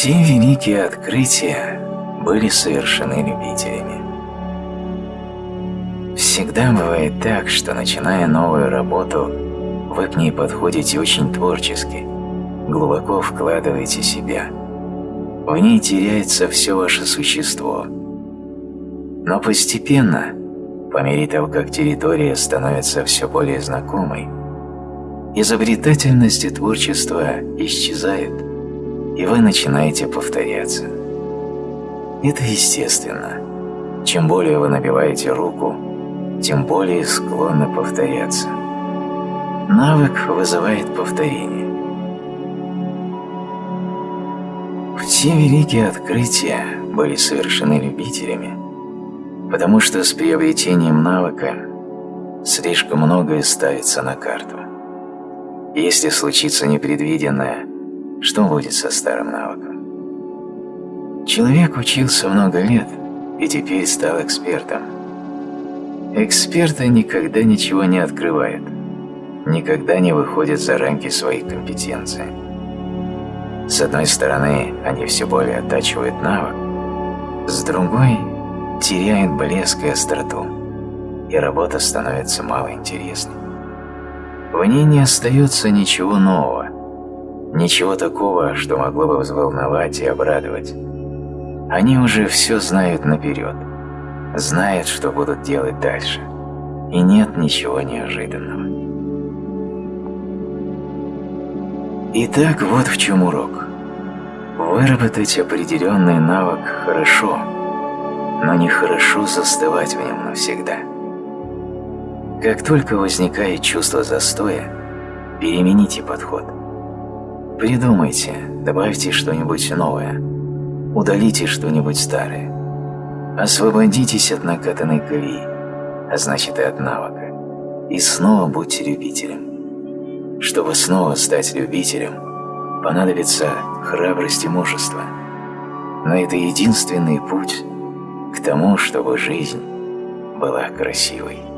Все великие открытия были совершены любителями. Всегда бывает так, что начиная новую работу, вы к ней подходите очень творчески, глубоко вкладываете себя. В ней теряется все ваше существо. Но постепенно, по мере того, как территория становится все более знакомой, изобретательность и творчество исчезают, и вы начинаете повторяться. Это естественно. Чем более вы набиваете руку, тем более склонны повторяться. Навык вызывает повторение. Все великие открытия были совершены любителями, потому что с приобретением навыка слишком многое ставится на карту. Если случится непредвиденное, что будет со старым навыком? Человек учился много лет и теперь стал экспертом. Эксперты никогда ничего не открывают, никогда не выходят за рамки своей компетенции. С одной стороны, они все более оттачивают навык, с другой – теряют блеск и остроту, и работа становится мало интересной. В ней не остается ничего нового, ничего такого, что могло бы взволновать и обрадовать. Они уже все знают наперед – знает, что будут делать дальше, и нет ничего неожиданного. Итак, вот в чем урок. Выработать определенный навык хорошо, но нехорошо застывать в нем навсегда. Как только возникает чувство застоя, перемените подход. Придумайте, добавьте что-нибудь новое, удалите что-нибудь старое. Освободитесь от накатанной колеи, а значит и от навыка, и снова будьте любителем. Чтобы снова стать любителем, понадобится храбрость и мужество. Но это единственный путь к тому, чтобы жизнь была красивой.